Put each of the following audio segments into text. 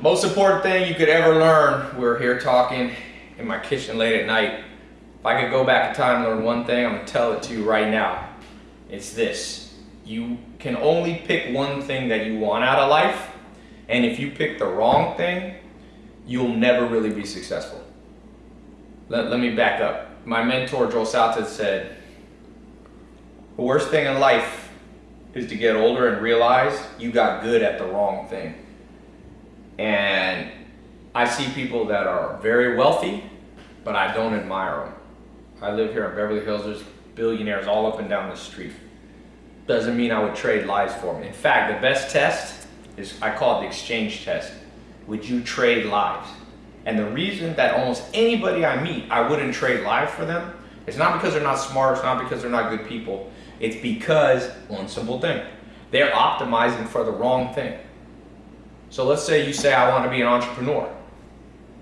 Most important thing you could ever learn, we're here talking in my kitchen late at night. If I could go back in time and learn one thing, I'm gonna tell it to you right now. It's this. You can only pick one thing that you want out of life, and if you pick the wrong thing, you'll never really be successful. Let, let me back up. My mentor, Joel Salatin, said, the worst thing in life is to get older and realize you got good at the wrong thing. And I see people that are very wealthy, but I don't admire them. I live here in Beverly Hills, there's billionaires all up and down the street. Doesn't mean I would trade lives for them. In fact, the best test is, I call it the exchange test. Would you trade lives? And the reason that almost anybody I meet, I wouldn't trade lives for them, it's not because they're not smart, it's not because they're not good people. It's because, one simple thing, they're optimizing for the wrong thing. So let's say you say, I want to be an entrepreneur.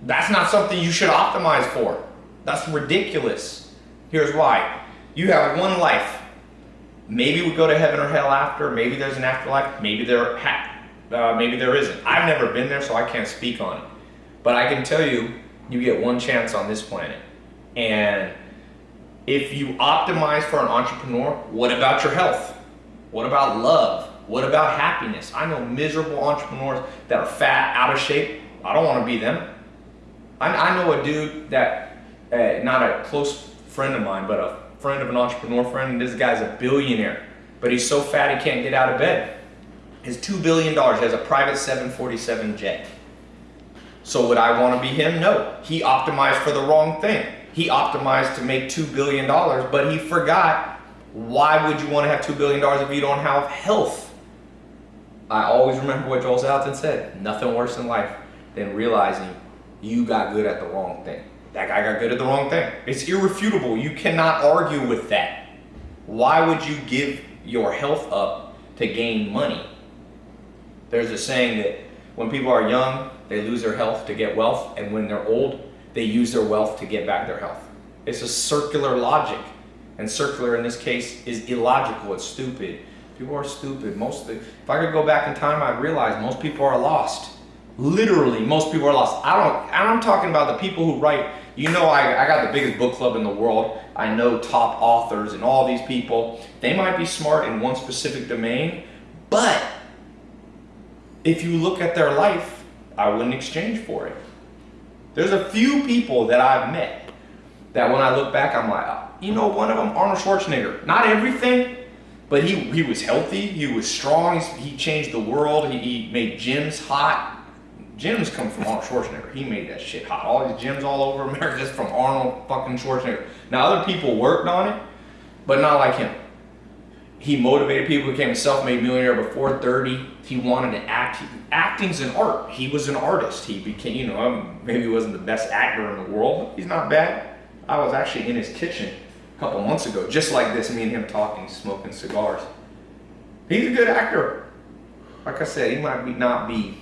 That's not something you should optimize for. That's ridiculous. Here's why. You have one life. Maybe we go to heaven or hell after. Maybe there's an afterlife. Maybe there, uh, maybe there isn't. I've never been there, so I can't speak on it. But I can tell you, you get one chance on this planet. And if you optimize for an entrepreneur, what about your health? What about love? What about happiness? I know miserable entrepreneurs that are fat, out of shape. I don't want to be them. I, I know a dude that, uh, not a close friend of mine, but a friend of an entrepreneur friend. and This guy's a billionaire, but he's so fat he can't get out of bed. His $2 billion, he has a private 747 jet. So would I want to be him? No. He optimized for the wrong thing. He optimized to make $2 billion, but he forgot why would you want to have $2 billion if you don't have health? I always remember what Joel Salatin said. Nothing worse in life than realizing you got good at the wrong thing. That guy got good at the wrong thing. It's irrefutable. You cannot argue with that. Why would you give your health up to gain money? There's a saying that when people are young, they lose their health to get wealth, and when they're old, they use their wealth to get back their health. It's a circular logic, and circular in this case is illogical, it's stupid. People are stupid. Most the, if I could go back in time, I'd realize most people are lost. Literally, most people are lost. I don't, and I'm talking about the people who write, you know I, I got the biggest book club in the world. I know top authors and all these people. They might be smart in one specific domain, but if you look at their life, I wouldn't exchange for it. There's a few people that I've met that when I look back, I'm like, uh, you know, one of them, Arnold Schwarzenegger. Not everything, but he, he was healthy, he was strong, he changed the world, he, he made gyms hot. Gyms come from Arnold Schwarzenegger. He made that shit hot. All these gyms all over America just from Arnold fucking Schwarzenegger. Now other people worked on it, but not like him he motivated people, became a self-made millionaire before 30. He wanted to act. Acting's an art. He was an artist. He became, you know, maybe he wasn't the best actor in the world. He's not bad. I was actually in his kitchen couple months ago, just like this, me and him talking, smoking cigars. He's a good actor. Like I said, he might be not be,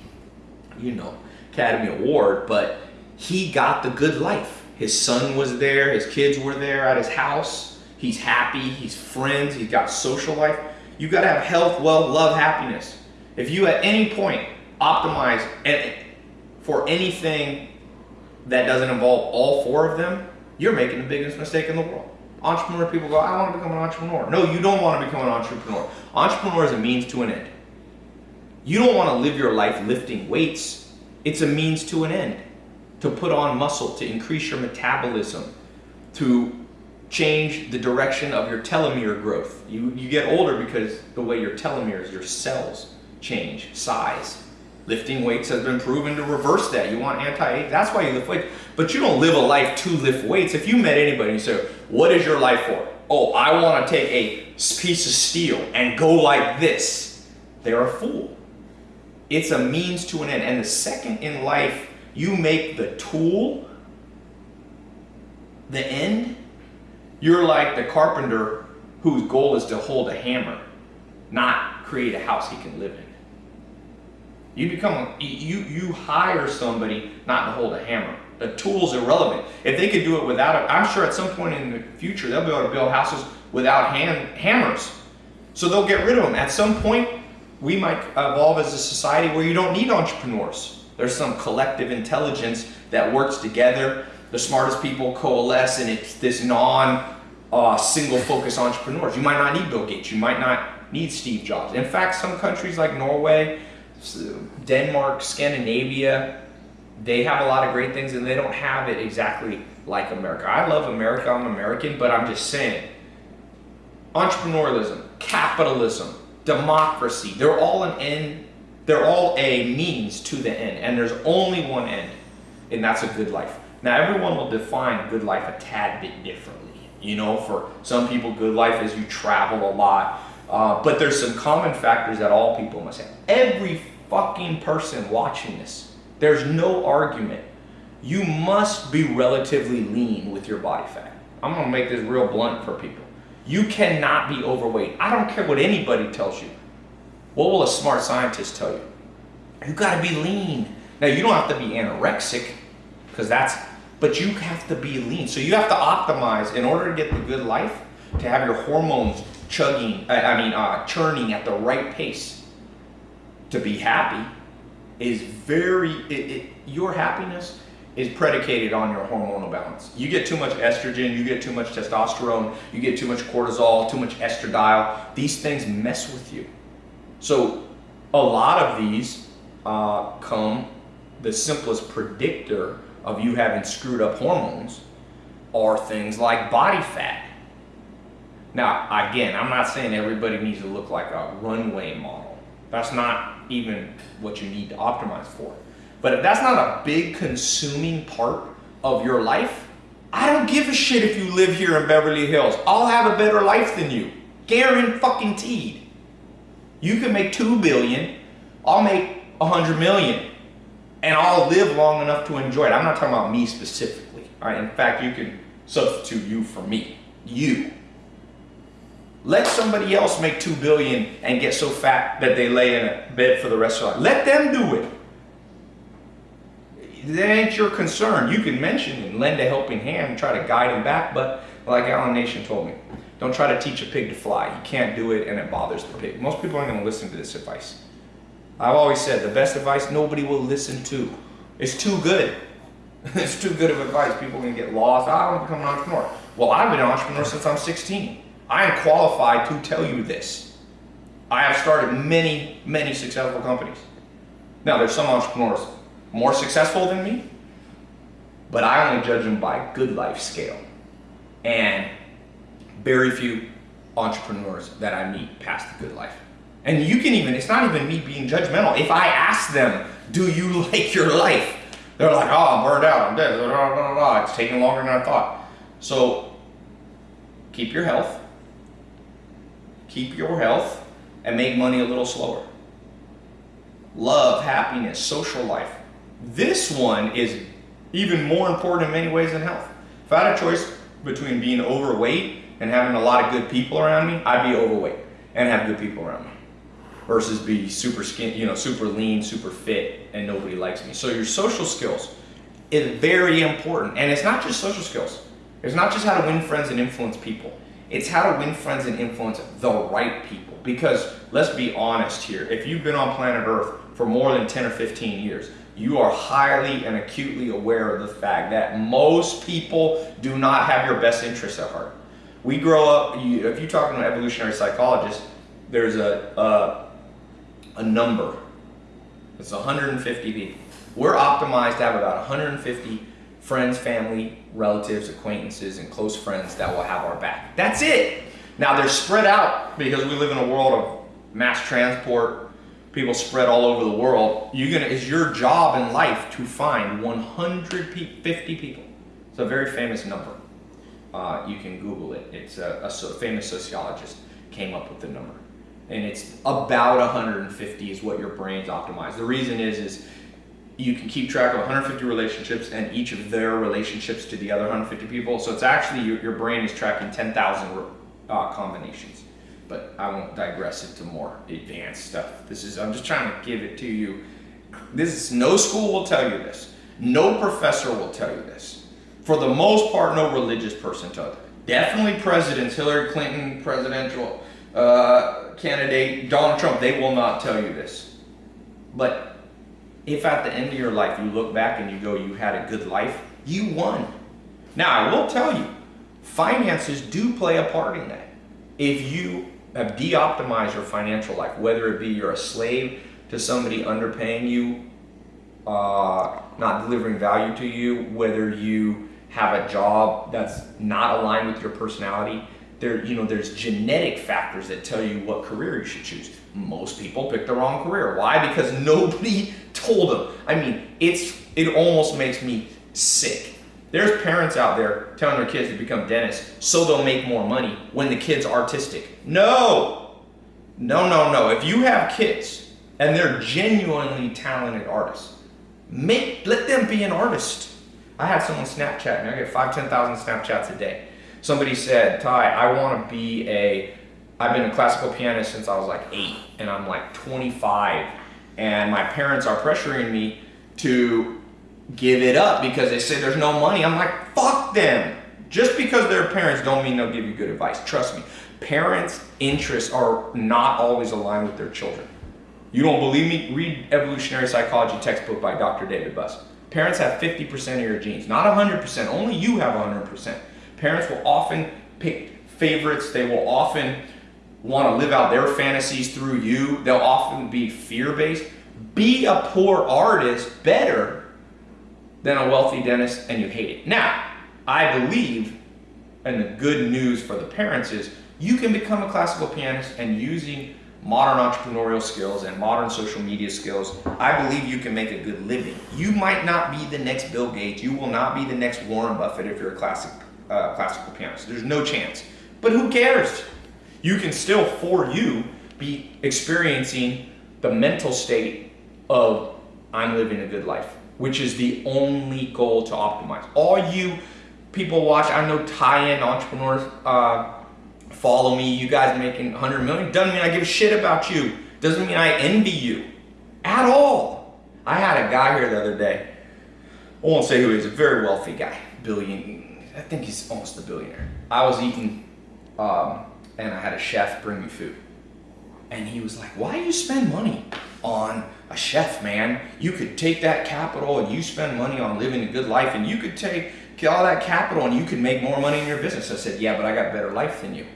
you know, Academy Award, but he got the good life. His son was there, his kids were there at his house He's happy, he's friends, he's got social life. You gotta have health, wealth, love, happiness. If you at any point optimize for anything that doesn't involve all four of them, you're making the biggest mistake in the world. Entrepreneur people go, I want to become an entrepreneur. No, you don't want to become an entrepreneur. Entrepreneur is a means to an end. You don't want to live your life lifting weights. It's a means to an end. To put on muscle, to increase your metabolism, to change the direction of your telomere growth. You, you get older because the way your telomeres, your cells change size. Lifting weights has been proven to reverse that. You want anti-age, that's why you lift weights. But you don't live a life to lift weights. If you met anybody and say, what is your life for? Oh, I want to take a piece of steel and go like this. They're a fool. It's a means to an end. And the second in life you make the tool the end, you're like the carpenter whose goal is to hold a hammer, not create a house he can live in. You become, you, you hire somebody not to hold a hammer. The tool's irrelevant. If they could do it without it, I'm sure at some point in the future they'll be able to build houses without hand, hammers. So they'll get rid of them. At some point, we might evolve as a society where you don't need entrepreneurs. There's some collective intelligence that works together. The smartest people coalesce, and it's this non uh, single focus entrepreneurs. You might not need Bill Gates. You might not need Steve Jobs. In fact, some countries like Norway, Denmark, Scandinavia, they have a lot of great things and they don't have it exactly like America. I love America, I'm American, but I'm just saying entrepreneurialism, capitalism, democracy, they're all an end, they're all a means to the end, and there's only one end, and that's a good life. Now, everyone will define good life a tad bit differently. You know, for some people, good life is you travel a lot, uh, but there's some common factors that all people must have. Every fucking person watching this, there's no argument. You must be relatively lean with your body fat. I'm gonna make this real blunt for people. You cannot be overweight. I don't care what anybody tells you. What will a smart scientist tell you? You gotta be lean. Now, you don't have to be anorexic, because that's, but you have to be lean. So you have to optimize in order to get the good life, to have your hormones chugging, I mean, uh, churning at the right pace to be happy is very, it, it, your happiness is predicated on your hormonal balance. You get too much estrogen, you get too much testosterone, you get too much cortisol, too much estradiol. These things mess with you. So a lot of these uh, come, the simplest predictor of you having screwed up hormones are things like body fat. Now, again, I'm not saying everybody needs to look like a runway model. That's not even what you need to optimize for. But if that's not a big consuming part of your life, I don't give a shit if you live here in Beverly Hills. I'll have a better life than you. Guaranteed. You can make two billion, I'll make a hundred million, and I'll live long enough to enjoy it. I'm not talking about me specifically. In fact, you can substitute you for me. You. Let somebody else make two billion and get so fat that they lay in a bed for the rest of their life. Let them do it that ain't your concern. You can mention and lend a helping hand and try to guide him back, but like Alan Nation told me, don't try to teach a pig to fly. You can't do it and it bothers the pig. Most people aren't going to listen to this advice. I've always said the best advice nobody will listen to. It's too good. it's too good of advice. People are going to get lost. I want to become an entrepreneur. Well, I've been an entrepreneur since I'm 16. I am qualified to tell you this. I have started many, many successful companies. Now, there's some entrepreneurs more successful than me, but I only judge them by good life scale. And very few entrepreneurs that I meet pass the good life. And you can even, it's not even me being judgmental. If I ask them, do you like your life? They're like, oh, I'm burned out, I'm dead, blah, blah, blah, it's taking longer than I thought. So keep your health, keep your health, and make money a little slower. Love, happiness, social life. This one is even more important in many ways than health. If I had a choice between being overweight and having a lot of good people around me, I'd be overweight and have good people around me versus be super skin, you know, super lean, super fit, and nobody likes me. So your social skills is very important. And it's not just social skills. It's not just how to win friends and influence people. It's how to win friends and influence the right people. Because let's be honest here, if you've been on planet Earth for more than 10 or 15 years, you are highly and acutely aware of the fact that most people do not have your best interests at heart. We grow up, if you talk to an evolutionary psychologist, there's a, a, a number. It's 150 people. We're optimized to have about 150 friends, family, relatives, acquaintances, and close friends that will have our back. That's it. Now they're spread out because we live in a world of mass transport, people spread all over the world, you're gonna, it's your job in life to find 150 people. It's a very famous number. Uh, you can Google it. It's a, a so famous sociologist came up with the number. And it's about 150 is what your brain's optimized. The reason is, is you can keep track of 150 relationships and each of their relationships to the other 150 people. So it's actually, your, your brain is tracking 10,000 uh, combinations but I won't digress into more advanced stuff. This is, I'm just trying to give it to you. This is, no school will tell you this. No professor will tell you this. For the most part, no religious person tells you. Definitely presidents, Hillary Clinton, presidential uh, candidate, Donald Trump, they will not tell you this. But if at the end of your life you look back and you go, you had a good life, you won. Now, I will tell you, finances do play a part in that. If you have de-optimized your financial life, whether it be you're a slave to somebody underpaying you, uh, not delivering value to you, whether you have a job that's not aligned with your personality, there, you know, there's genetic factors that tell you what career you should choose. Most people pick the wrong career. Why? Because nobody told them. I mean, it's it almost makes me sick. There's parents out there telling their kids to become dentists so they'll make more money when the kid's artistic. No, no, no, no. If you have kids and they're genuinely talented artists, make let them be an artist. I had someone Snapchat me. I get five, ten thousand Snapchats a day somebody said, Tai, I want to be a, I've been a classical pianist since I was like eight, and I'm like 25, and my parents are pressuring me to give it up because they say there's no money. I'm like, fuck them. Just because they're parents don't mean they'll give you good advice. Trust me. Parents' interests are not always aligned with their children. You don't believe me? Read Evolutionary Psychology textbook by Dr. David Buss. Parents have 50% of your genes, not 100%. Only you have 100%. Parents will often pick favorites. They will often want to live out their fantasies through you. They'll often be fear-based. Be a poor artist better than a wealthy dentist and you hate it. Now, I believe, and the good news for the parents is, you can become a classical pianist and using modern entrepreneurial skills and modern social media skills, I believe you can make a good living. You might not be the next Bill Gates. You will not be the next Warren Buffett if you're a classic uh, classical pianist. There's no chance. But who cares? You can still, for you, be experiencing the mental state of I'm living a good life, which is the only goal to optimize. All you people watch, I know tie-in entrepreneurs uh, follow me, you guys making 100 million, doesn't mean I give a shit about you. Doesn't mean I envy you at all. I had a guy here the other day, I won't say who he is, a very wealthy guy, billion, I think he's almost a billionaire. I was eating, um, and I had a chef bring me food. And he was like, why do you spend money on a chef, man? You could take that capital and you spend money on living a good life and you could take all that capital and you could make more money in your business. I said, yeah, but I got better life than you.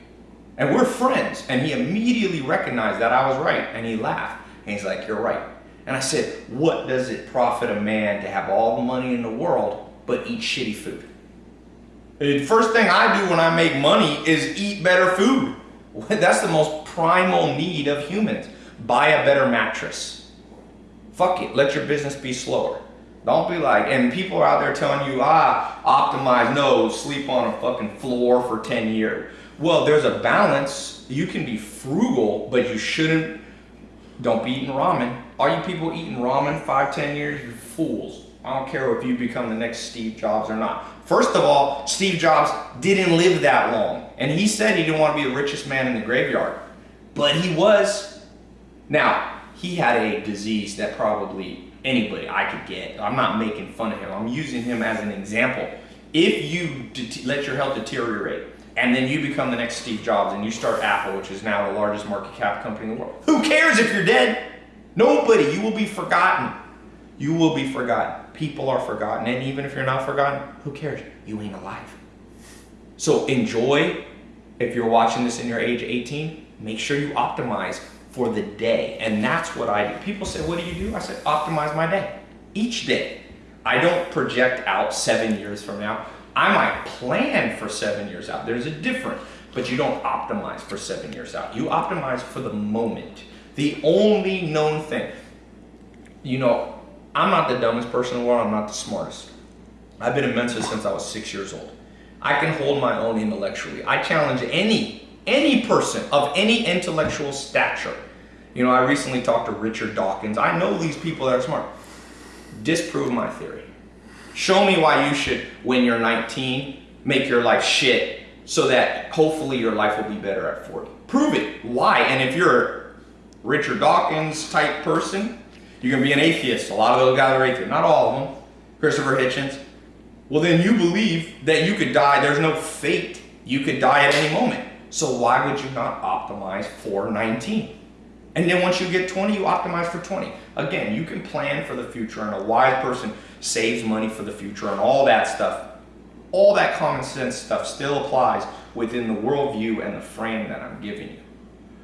And we're friends. And he immediately recognized that I was right. And he laughed. And he's like, you're right. And I said, what does it profit a man to have all the money in the world but eat shitty food? The first thing I do when I make money is eat better food. That's the most primal need of humans. Buy a better mattress. Fuck it, let your business be slower. Don't be like, and people are out there telling you, ah, optimize, no, sleep on a fucking floor for 10 years. Well, there's a balance. You can be frugal, but you shouldn't, don't be eating ramen. All you people eating ramen five, 10 years, you're fools. I don't care if you become the next Steve Jobs or not. First of all, Steve Jobs didn't live that long. And he said he didn't want to be the richest man in the graveyard. But he was. Now, he had a disease that probably anybody I could get. I'm not making fun of him. I'm using him as an example. If you let your health deteriorate and then you become the next Steve Jobs and you start Apple, which is now the largest market cap company in the world, who cares if you're dead? Nobody. You will be forgotten you will be forgotten. People are forgotten. And even if you're not forgotten, who cares? You ain't alive. So enjoy. If you're watching this in your age 18, make sure you optimize for the day. And that's what I do. People say, what do you do? I said, optimize my day. Each day. I don't project out seven years from now. I might plan for seven years out. There's a difference. But you don't optimize for seven years out. You optimize for the moment. The only known thing. You know, I'm not the dumbest person in the world, I'm not the smartest. I've been a Mensa since I was six years old. I can hold my own intellectually. I challenge any, any person of any intellectual stature. You know, I recently talked to Richard Dawkins. I know these people that are smart. Disprove my theory. Show me why you should, when you're 19, make your life shit so that hopefully your life will be better at 40. Prove it. Why? And if you're a Richard Dawkins type person, you can be an atheist. A lot of those guys are atheists. Not all of them. Christopher Hitchens. Well, then you believe that you could die. There's no fate. You could die at any moment. So why would you not optimize for 19? And then once you get 20, you optimize for 20. Again, you can plan for the future, and a wise person saves money for the future and all that stuff. All that common sense stuff still applies within the worldview and the frame that I'm giving you.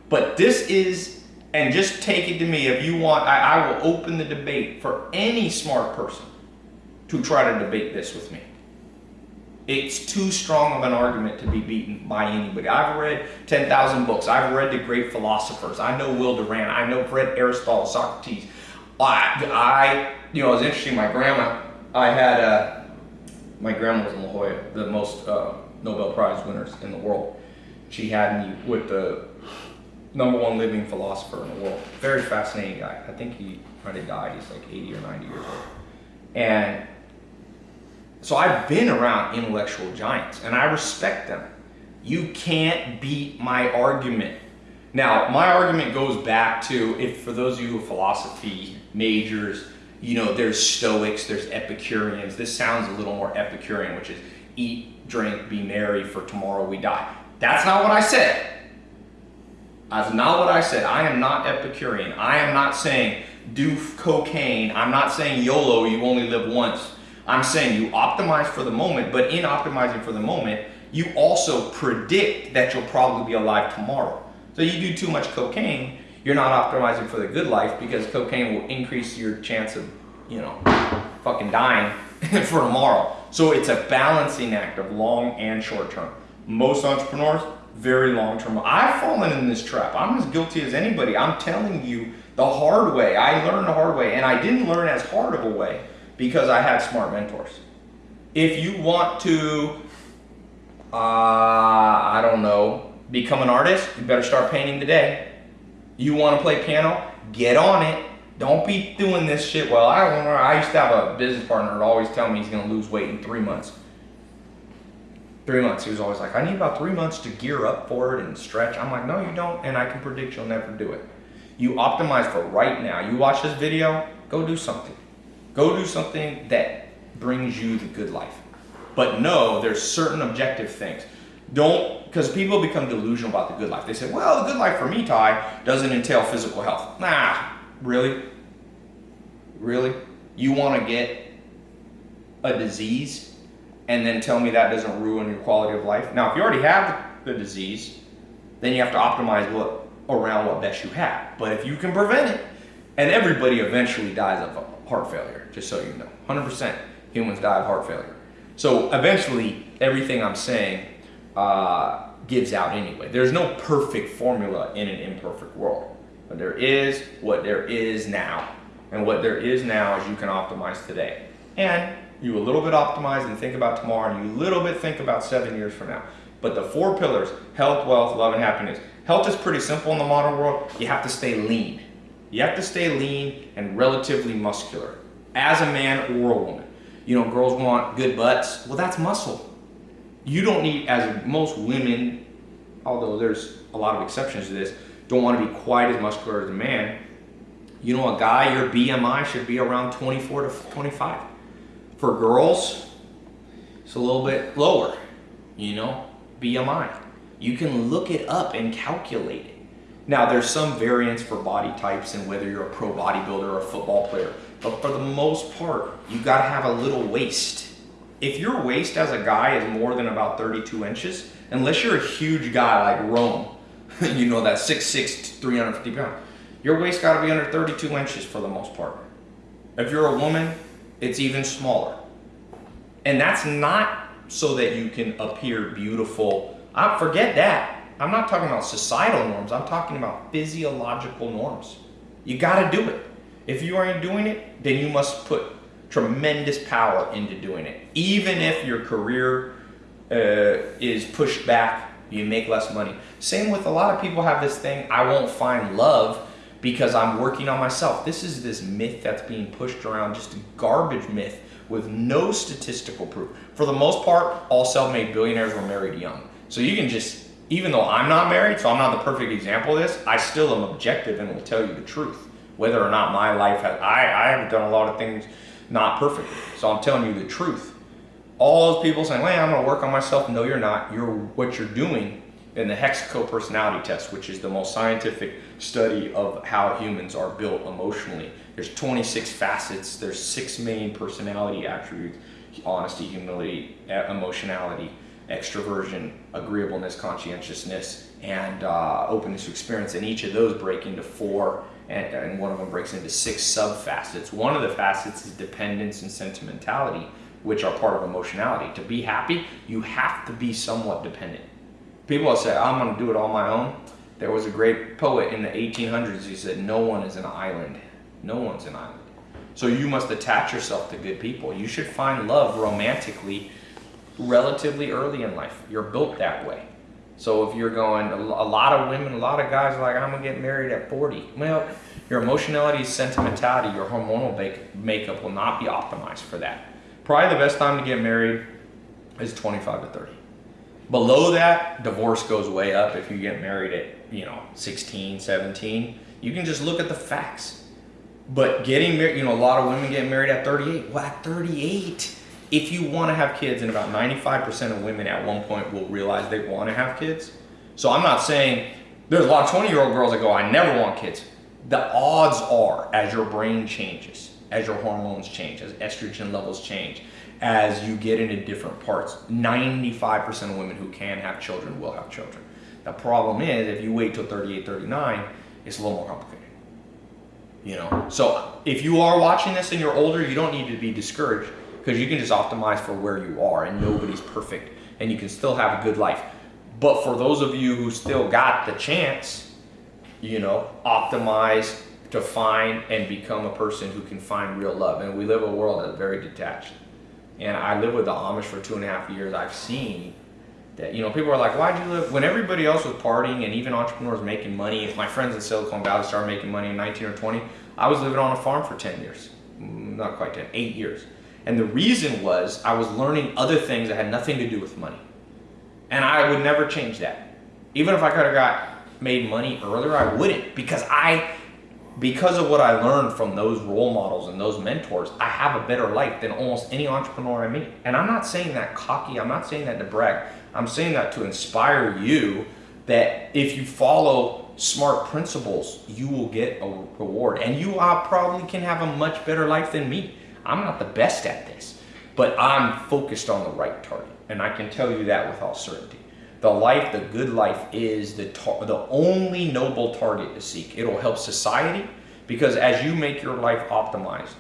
But this is, and just take it to me, if you want, I, I will open the debate for any smart person to try to debate this with me. It's too strong of an argument to be beaten by anybody. I've read 10,000 books. I've read the great philosophers. I know Will Durant. I know read Aristotle, Socrates. I, I, you know, it was interesting. My grandma, I had, uh, my grandma was in La Jolla, the most uh, Nobel Prize winners in the world. She had me with the number one living philosopher in the world. Very fascinating guy. I think he might have died. He's like 80 or 90 years old. And so I've been around intellectual giants and I respect them. You can't beat my argument. Now, my argument goes back to if for those of you who are philosophy majors, you know, there's Stoics, there's Epicureans. This sounds a little more Epicurean, which is eat, drink, be merry, for tomorrow we die. That's not what I said. That's not what I said. I am not Epicurean. I am not saying do cocaine. I'm not saying YOLO, you only live once. I'm saying you optimize for the moment, but in optimizing for the moment, you also predict that you'll probably be alive tomorrow. So you do too much cocaine, you're not optimizing for the good life because cocaine will increase your chance of, you know, fucking dying for tomorrow. So it's a balancing act of long and short term. Most entrepreneurs, very long term. I've fallen in this trap. I'm as guilty as anybody. I'm telling you the hard way. I learned the hard way and I didn't learn as hard of a way because I had smart mentors. If you want to, uh, I don't know, become an artist, you better start painting today. You want to play piano? Get on it. Don't be doing this shit. Well, I I used to have a business partner that always tell me he's going to lose weight in three months. Three months. He was always like, I need about three months to gear up for it and stretch. I'm like, no, you don't. And I can predict you'll never do it. You optimize for right now. You watch this video, go do something. Go do something that brings you the good life. But no, there's certain objective things. Don't, because people become delusional about the good life. They say, well, the good life for me, Tai, doesn't entail physical health. Nah, really? Really? You want to get a disease and then tell me that doesn't ruin your quality of life? Now, if you already have the disease, then you have to optimize what around what best you have. But if you can prevent it, and everybody eventually dies of heart failure, just so you know. 100% humans die of heart failure. So eventually, everything I'm saying uh, gives out anyway. There's no perfect formula in an imperfect world. But there is what there is now. And what there is now is you can optimize today. And you a little bit optimize and think about tomorrow, and you a little bit think about seven years from now. But the four pillars, health, wealth, love, and happiness. Health is pretty simple in the modern world. You have to stay lean. You have to stay lean and relatively muscular as a man or a woman. You know, girls want good butts. Well, that's muscle. You don't need, as most women, although there's a lot of exceptions to this, don't want to be quite as muscular as a man. You know, a guy, your BMI should be around 24 to 25. For girls, it's a little bit lower, you know, BMI. You can look it up and calculate it. Now, there's some variance for body types and whether you're a pro bodybuilder or a football player, but for the most part, you gotta have a little waist. If your waist as a guy is more than about 32 inches, unless you're a huge guy like Rome, you know that 6'6", 350 pounds, your waist gotta be under 32 inches for the most part. If you're a woman, it's even smaller. And that's not so that you can appear beautiful. I forget that. I'm not talking about societal norms. I'm talking about physiological norms. You got to do it. If you aren't doing it, then you must put tremendous power into doing it. Even if your career uh, is pushed back, you make less money. Same with a lot of people have this thing, I won't find love because I'm working on myself. This is this myth that's being pushed around, just a garbage myth with no statistical proof. For the most part, all self-made billionaires were married young. So you can just even though I'm not married, so I'm not the perfect example of this, I still am objective and will tell you the truth. Whether or not my life has, I, I haven't done a lot of things not perfectly. So I'm telling you the truth. All those people saying, well, I'm gonna work on myself. No, you're not. You're, what you're doing in the Hexaco personality test, which is the most scientific study of how humans are built emotionally. There's 26 facets. There's six main personality attributes: honesty, humility, emotionality, extroversion, agreeableness, conscientiousness, and uh, openness to experience. And each of those break into four, and, and one of them breaks into six sub facets. One of the facets is dependence and sentimentality, which are part of emotionality. To be happy, you have to be somewhat dependent people will say, I'm going to do it on my own. There was a great poet in the 1800s He said, No one is an island. No one's an island. So you must attach yourself to good people. You should find love romantically relatively early in life. You're built that way. So if you're going, a lot of women, a lot of guys are like, I'm going to get married at 40. Well, your emotionality, sentimentality, your hormonal makeup will not be optimized for that. Probably the best time to get married is 25 to 30. Below that, divorce goes way up if you get married at, you know, 16, 17. You can just look at the facts. But getting married, you know, a lot of women get married at 38. Well, at 38, if you want to have kids, and about 95% of women at one point will realize they want to have kids. So I'm not saying there's a lot of 20 year old girls that go, I never want kids. The odds are, as your brain changes, as your hormones change, as estrogen levels change, as you get into different parts. 95% of women who can have children will have children. The problem is if you wait till 38, 39, it's a little more complicated. You know, so if you are watching this and you're older, you don't need to be discouraged because you can just optimize for where you are and nobody's perfect and you can still have a good life. But for those of you who still got the chance, you know, optimize to find and become a person who can find real love. And we live a world that's very detached and I lived with the Amish for two and a half years, I've seen that, you know, people are like, why'd you live, when everybody else was partying and even entrepreneurs making money, if my friends in Silicon Valley started making money in 19 or 20, I was living on a farm for 10 years, mm, not quite 10, eight years. And the reason was I was learning other things that had nothing to do with money. And I would never change that. Even if I could have got made money earlier, I wouldn't because I because of what I learned from those role models and those mentors, I have a better life than almost any entrepreneur I meet. And I'm not saying that cocky, I'm not saying that to brag. I'm saying that to inspire you that if you follow smart principles, you will get a reward. And you probably can have a much better life than me. I'm not the best at this, but I'm focused on the right target. And I can tell you that with all certainty. The life, the good life, is the, the only noble target to seek. It'll help society because as you make your life optimized,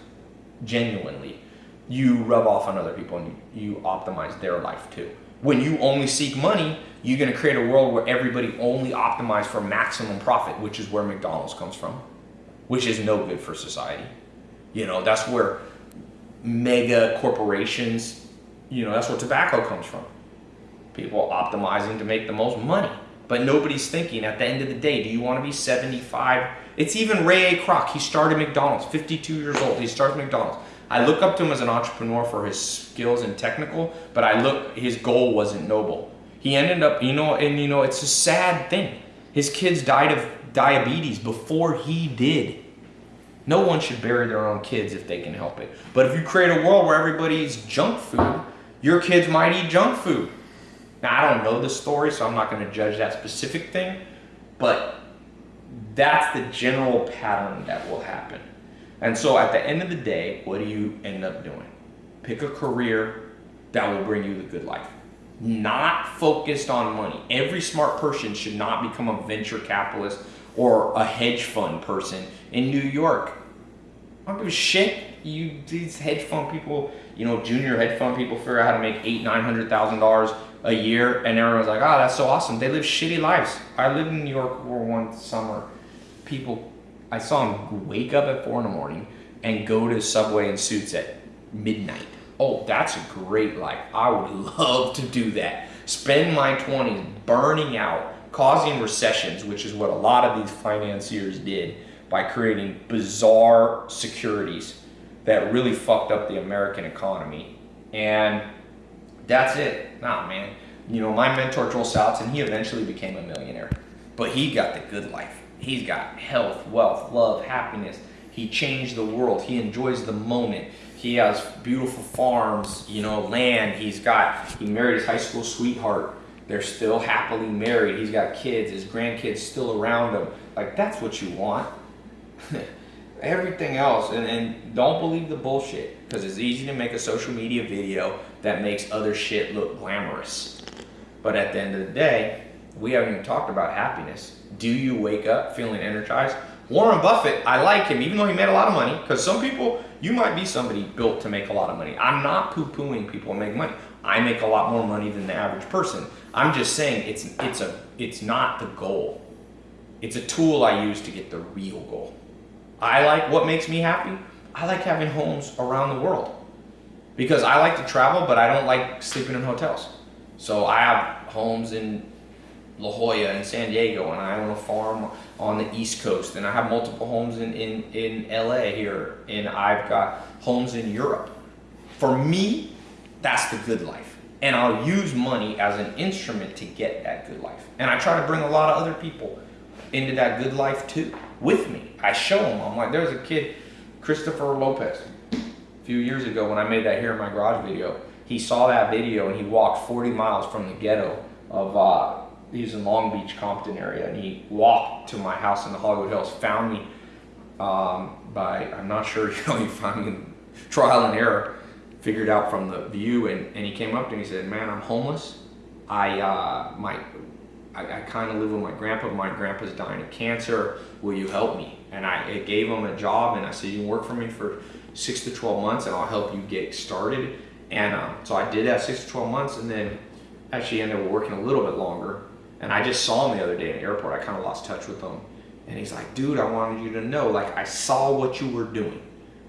genuinely, you rub off on other people and you, you optimize their life too. When you only seek money, you're going to create a world where everybody only optimizes for maximum profit, which is where McDonald's comes from, which is no good for society. You know, that's where mega corporations, you know, that's where tobacco comes from people optimizing to make the most money. But nobody's thinking at the end of the day, do you want to be 75? It's even Ray A. Kroc. He started McDonald's, 52 years old. He started McDonald's. I look up to him as an entrepreneur for his skills and technical, but I look, his goal wasn't noble. He ended up, you know, and you know, it's a sad thing. His kids died of diabetes before he did. No one should bury their own kids if they can help it. But if you create a world where everybody eats junk food, your kids might eat junk food. Now, I don't know the story, so I'm not going to judge that specific thing, but that's the general pattern that will happen. And so at the end of the day, what do you end up doing? Pick a career that will bring you the good life. Not focused on money. Every smart person should not become a venture capitalist or a hedge fund person in New York. I don't give a shit. You these hedge fund people, you know, junior hedge fund people figure out how to make eight, nine hundred thousand dollars a year, and everyone's like, "Oh, that's so awesome." They live shitty lives. I lived in New York for one summer. People, I saw him wake up at four in the morning and go to Subway in suits at midnight. Oh, that's a great life. I would love to do that. Spend my 20s burning out, causing recessions, which is what a lot of these financiers did by creating bizarre securities that really fucked up the American economy. And that's it. Nah, man. You know, my mentor, Joel Salatin, he eventually became a millionaire, but he got the good life. He's got health, wealth, love, happiness. He changed the world. He enjoys the moment. He has beautiful farms, you know, land. He's got, he married his high school sweetheart. They're still happily married. He's got kids. His grandkids still around him. Like that's what you want. Everything else, and, and don't believe the bullshit because it's easy to make a social media video that makes other shit look glamorous. But at the end of the day, we haven't even talked about happiness. Do you wake up feeling energized? Warren Buffett, I like him, even though he made a lot of money, because some people, you might be somebody built to make a lot of money. I'm not poo-pooing people who make money. I make a lot more money than the average person. I'm just saying it's it's a it's not the goal. It's a tool I use to get the real goal. I like what makes me happy. I like having homes around the world because I like to travel, but I don't like sleeping in hotels. So I have homes in La Jolla and San Diego, and I own a farm on the East Coast, and I have multiple homes in, in, in LA here, and I've got homes in Europe. For me, that's the good life. And I'll use money as an instrument to get that good life. And I try to bring a lot of other people into that good life too, with me. I show them. I'm like, there's a kid, Christopher Lopez, a few years ago when I made that here in my garage video. He saw that video and he walked 40 miles from the ghetto of, uh, he's in Long Beach, Compton area, and he walked to my house in the Hollywood Hills, found me um, by, I'm not sure, you know, he found me trial and error figured out from the view and, and he came up to me and he said, man, I'm homeless. I, uh, my, I, I kind of live with my grandpa. My grandpa's dying of cancer. Will you help me? And I gave him a job and I said, you can work for me for six to 12 months and I'll help you get started. And um, so I did that six to 12 months and then actually ended up working a little bit longer. And I just saw him the other day in the airport. I kind of lost touch with him. And he's like, dude, I wanted you to know, like, I saw what you were doing.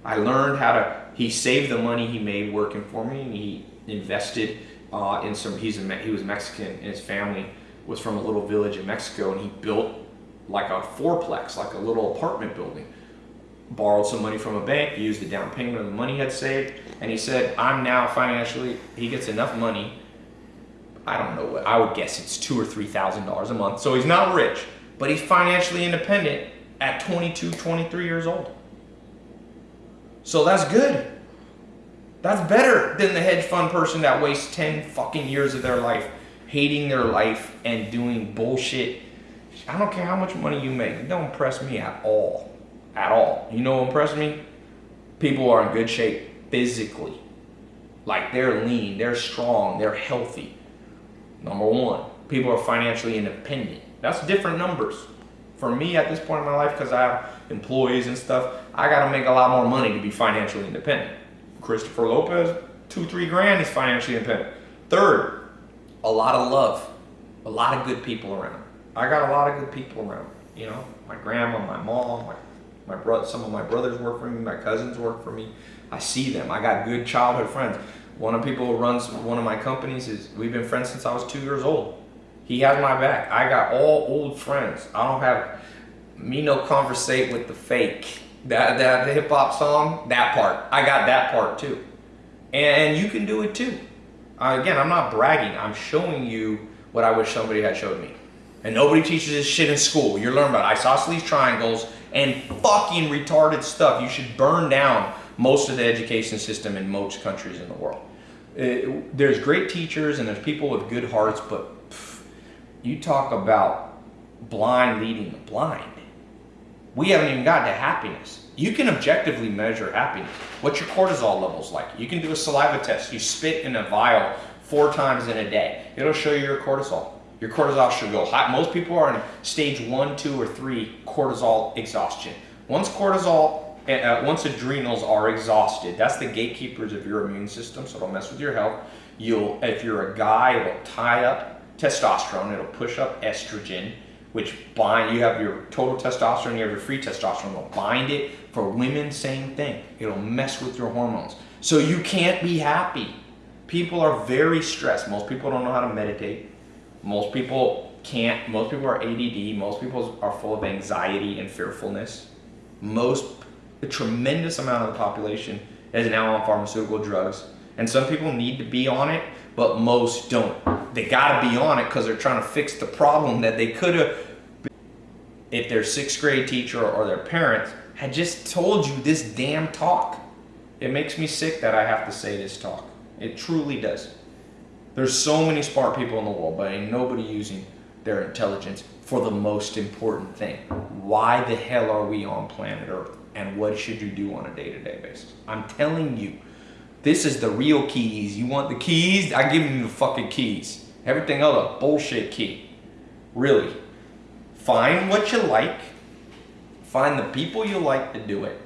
I learned how to, he saved the money he made working for me and he invested uh, in some, he's a, he was Mexican and his family was from a little village in Mexico and he built like a fourplex, like a little apartment building. Borrowed some money from a bank, used the down payment of the money he had saved, and he said, I'm now financially, he gets enough money, I don't know what, I would guess it's two or three thousand dollars a month. So he's not rich, but he's financially independent at 22, 23 years old. So that's good. That's better than the hedge fund person that wastes 10 fucking years of their life hating their life and doing bullshit. I don't care how much money you make. Don't impress me at all. At all. You know what impresses me? People are in good shape physically. Like they're lean, they're strong, they're healthy. Number one, people are financially independent. That's different numbers. For me at this point in my life, because I have employees and stuff, I got to make a lot more money to be financially independent. Christopher Lopez, two, three grand is financially independent. Third, a lot of love, a lot of good people around. I got a lot of good people around. You know, my grandma, my mom, my, my brother, some of my brothers work for me, my cousins work for me. I see them. I got good childhood friends. One of people who runs one of my companies is, we've been friends since I was two years old. He has my back. I got all old friends. I don't have, me no conversate with the fake. That, that the hip hop song, that part. I got that part too. And you can do it too. Uh, again, I'm not bragging. I'm showing you what I wish somebody had showed me. And nobody teaches this shit in school. You're learning about isosceles triangles and fucking retarded stuff. You should burn down most of the education system in most countries in the world. There's great teachers and there's people with good hearts, but pff, you talk about blind leading the blind. We haven't even gotten to happiness. You can objectively measure happiness. What's your cortisol levels like? You can do a saliva test. You spit in a vial four times in a day. It'll show you your cortisol. Your cortisol should go high. Most people are in stage one, two, or three cortisol exhaustion. Once cortisol, uh, once adrenals are exhausted, that's the gatekeepers of your immune system, so it'll mess with your health. You'll, if you're a guy, it'll tie up testosterone, it'll push up estrogen, which bind, you have your total testosterone, you have your free testosterone, it'll bind it. For women, same thing. It'll mess with your hormones. So you can't be happy. People are very stressed. Most people don't know how to meditate. Most people can't, most people are ADD. Most people are full of anxiety and fearfulness. Most, a tremendous amount of the population is now on pharmaceutical drugs. And some people need to be on it, but most don't. They gotta be on it because they're trying to fix the problem that they could have, if their sixth grade teacher or their parents had just told you this damn talk. It makes me sick that I have to say this talk. It truly does. There's so many smart people in the world, but ain't nobody using their intelligence for the most important thing. Why the hell are we on planet Earth? And what should you do on a day-to-day basis? I'm telling you, this is the real keys. You want the keys? I give you the fucking keys. Everything else bullshit key. Really. Find what you like. Find the people you like to do it.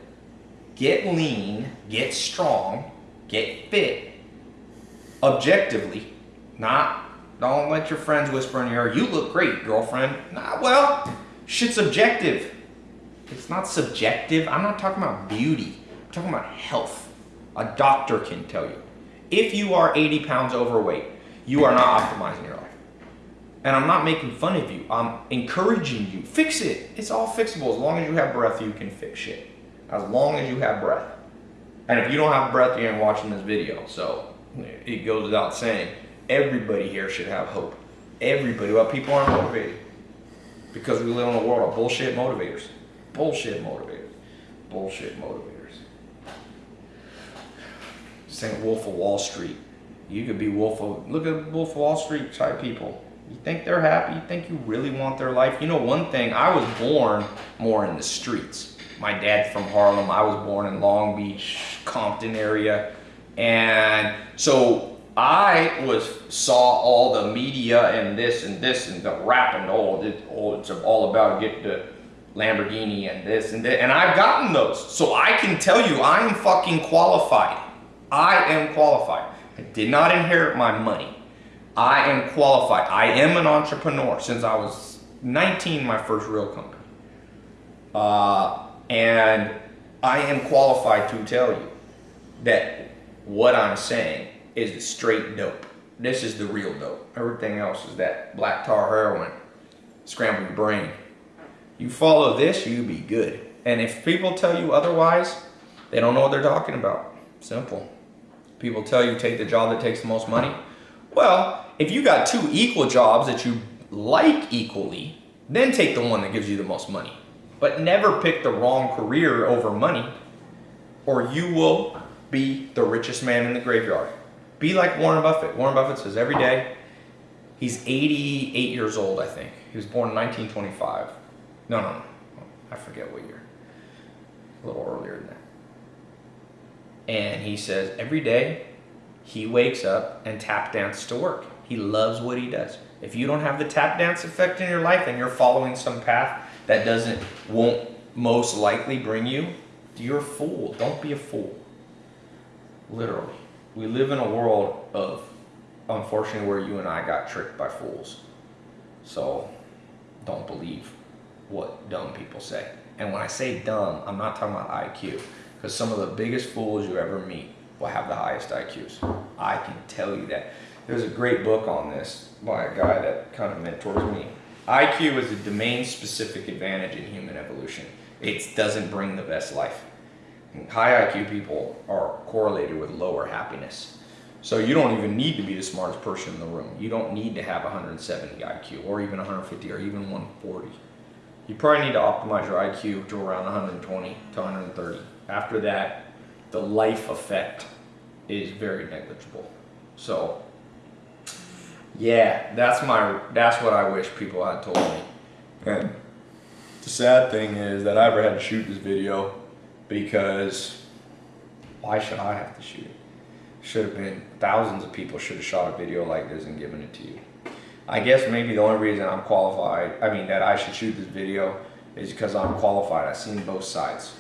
Get lean, get strong, get fit. Objectively, not don't let your friends whisper in your ear, you look great, girlfriend. Nah, well, shit's objective. It's not subjective. I'm not talking about beauty. I'm talking about health. A doctor can tell you. If you are 80 pounds overweight, you are not optimizing your life. And I'm not making fun of you. I'm encouraging you. Fix it. It's all fixable. As long as you have breath, you can fix shit. As long as you have breath. And if you don't have breath, you ain't watching this video. So it goes without saying, everybody here should have hope. Everybody. Well, people aren't motivated. Because we live in a world of bullshit motivators. Bullshit motivators. Bullshit motivators. St. Wolf of Wall Street. You could be Wolf of, look at Wolf of Wall Street type people. You think they're happy? You think you really want their life? You know, one thing, I was born more in the streets. My dad's from Harlem. I was born in Long Beach, Compton area. And so I was saw all the media and this and this and the rap and all it, oh, it's all about getting the Lamborghini and this and that. And I've gotten those. So I can tell you I'm fucking qualified. I am qualified. I did not inherit my money. I am qualified. I am an entrepreneur since I was 19, my first real company. Uh, and I am qualified to tell you that what I'm saying is the straight dope. This is the real dope. Everything else is that black tar heroin, scrambled brain. You follow this, you be good. And if people tell you otherwise, they don't know what they're talking about. Simple. People tell you take the job that takes the most money. Well, if you got two equal jobs that you like equally, then take the one that gives you the most money. But never pick the wrong career over money or you will be the richest man in the graveyard. Be like Warren Buffett. Warren Buffett says every day, he's 88 years old, I think. He was born in 1925. No, no, no. I forget what year. A little earlier than that. And he says every day he wakes up and tap dances to work. He loves what he does. If you don't have the tap dance effect in your life and you're following some path that doesn't, won't most likely bring you, you're a fool. Don't be a fool. Literally. We live in a world of, unfortunately, where you and I got tricked by fools. So don't believe what dumb people say. And when I say dumb, I'm not talking about IQ. Because some of the biggest fools you ever meet will have the highest IQs. I can tell you that. There's a great book on this by a guy that kind of mentors me. IQ is a domain-specific advantage in human evolution. It doesn't bring the best life. High IQ people are correlated with lower happiness. So you don't even need to be the smartest person in the room. You don't need to have 170 IQ or even 150 or even 140. You probably need to optimize your IQ to around 120 to 130. After that, the life effect is very negligible. So, yeah, that's my that's what I wish people had told me. And the sad thing is that I ever had to shoot this video because why should I have to shoot it? Should have been thousands of people should have shot a video like this and given it to you. I guess maybe the only reason I'm qualified, I mean that I should shoot this video is because I'm qualified. I've seen both sides.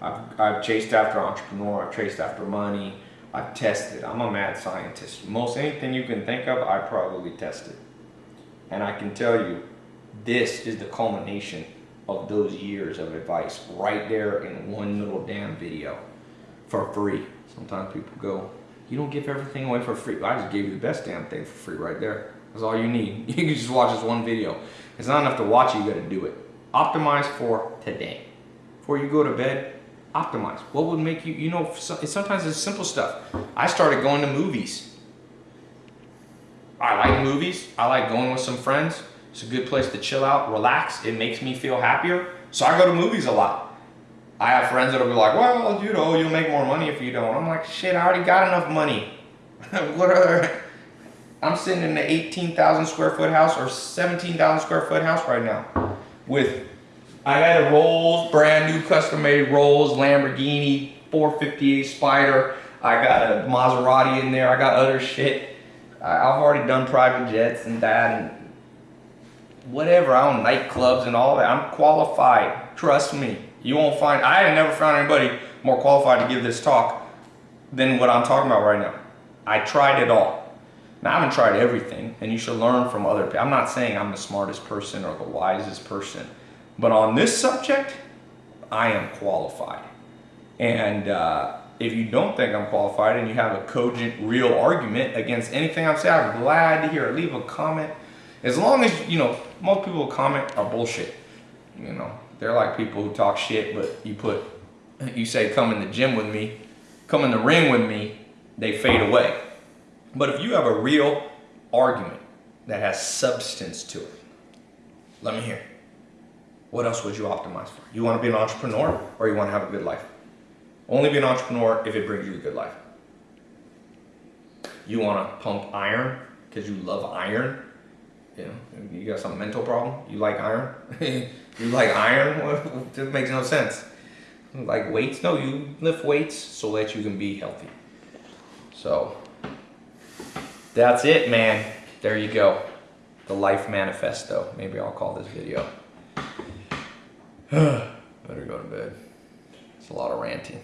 I've, I've chased after entrepreneur, I've chased after money, I've tested. I'm a mad scientist. Most anything you can think of, I probably tested. And I can tell you, this is the culmination of those years of advice right there in one little damn video for free. Sometimes people go, you don't give everything away for free. I just gave you the best damn thing for free right there. That's all you need. You can just watch this one video. It's not enough to watch it, you gotta do it. Optimize for today. Before you go to bed, optimize. What would make you, you know, sometimes it's simple stuff. I started going to movies. I like movies. I like going with some friends. It's a good place to chill out, relax. It makes me feel happier. So I go to movies a lot. I have friends that'll be like, well, you know, you'll make more money if you don't. I'm like, shit, I already got enough money. what other... I'm sitting in an 18,000 square foot house or 17,000 square foot house right now with I got a Rolls, brand new custom made Rolls, Lamborghini, 458 Spider. I got a Maserati in there. I got other shit. I've already done private jets and that and whatever. I own nightclubs and all that. I'm qualified. Trust me. You won't find, I have never found anybody more qualified to give this talk than what I'm talking about right now. I tried it all. Now, I haven't tried everything, and you should learn from other people. I'm not saying I'm the smartest person or the wisest person, but on this subject, I am qualified. And uh, if you don't think I'm qualified and you have a cogent, real argument against anything I've said, I'm glad to hear it. Leave a comment. As long as, you know, most people comment are bullshit. You know, they're like people who talk shit, but you put, you say, come in the gym with me, come in the ring with me, they fade away. But if you have a real argument that has substance to it, let me hear. What else would you optimize for? You want to be an entrepreneur or you want to have a good life? Only be an entrepreneur if it brings you a good life. You want to pump iron because you love iron? You know, you got some mental problem? You like iron? you like iron? That makes no sense. Like weights? No, you lift weights so that you can be healthy. So, that's it, man. There you go. The Life Manifesto. Maybe I'll call this video. Better go to bed. It's a lot of ranting.